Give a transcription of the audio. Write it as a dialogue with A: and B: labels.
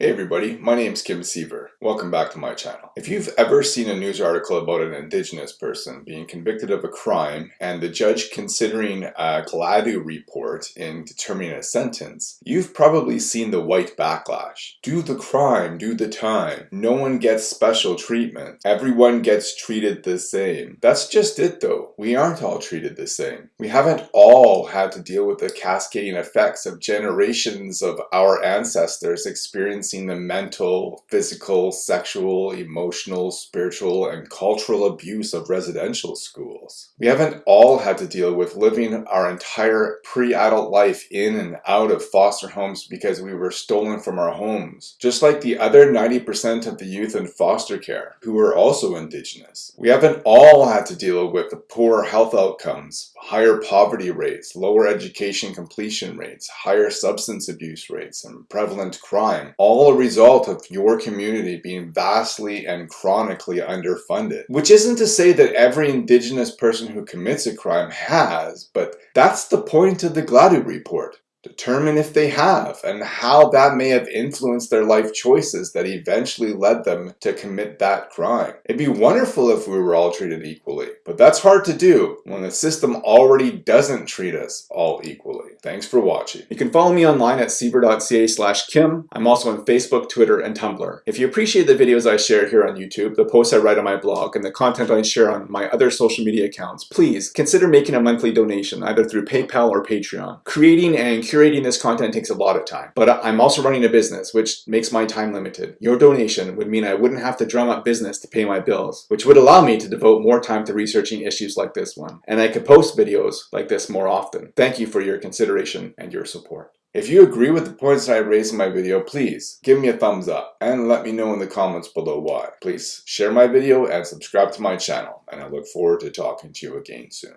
A: Hey everybody, my name is Kim Siever. Welcome back to my channel. If you've ever seen a news article about an indigenous person being convicted of a crime and the judge considering a Gladue report in determining a sentence, you've probably seen the white backlash. Do the crime, do the time. No one gets special treatment. Everyone gets treated the same. That's just it though. We aren't all treated the same. We haven't all had to deal with the cascading effects of generations of our ancestors experiencing experiencing the mental, physical, sexual, emotional, spiritual, and cultural abuse of residential schools. We haven't all had to deal with living our entire pre-adult life in and out of foster homes because we were stolen from our homes, just like the other 90% of the youth in foster care who were also indigenous. We haven't all had to deal with the poor health outcomes, higher poverty rates, lower education completion rates, higher substance abuse rates, and prevalent crime, all all a result of your community being vastly and chronically underfunded. Which isn't to say that every indigenous person who commits a crime has, but that's the point of the Gladue report. Determine if they have and how that may have influenced their life choices that eventually led them to commit that crime. It'd be wonderful if we were all treated equally, but that's hard to do when the system already doesn't treat us all equally. Thanks for watching. You can follow me online at siever.ca slash kim. I'm also on Facebook, Twitter, and Tumblr. If you appreciate the videos I share here on YouTube, the posts I write on my blog, and the content I share on my other social media accounts, please consider making a monthly donation either through PayPal or Patreon. Creating and curating this content takes a lot of time, but I'm also running a business, which makes my time limited. Your donation would mean I wouldn't have to drum up business to pay my bills, which would allow me to devote more time to researching issues like this one, and I could post videos like this more often. Thank you for your consideration and your support. If you agree with the points I raised in my video, please give me a thumbs up and let me know in the comments below why. Please share my video and subscribe to my channel and I look forward to talking to you again soon.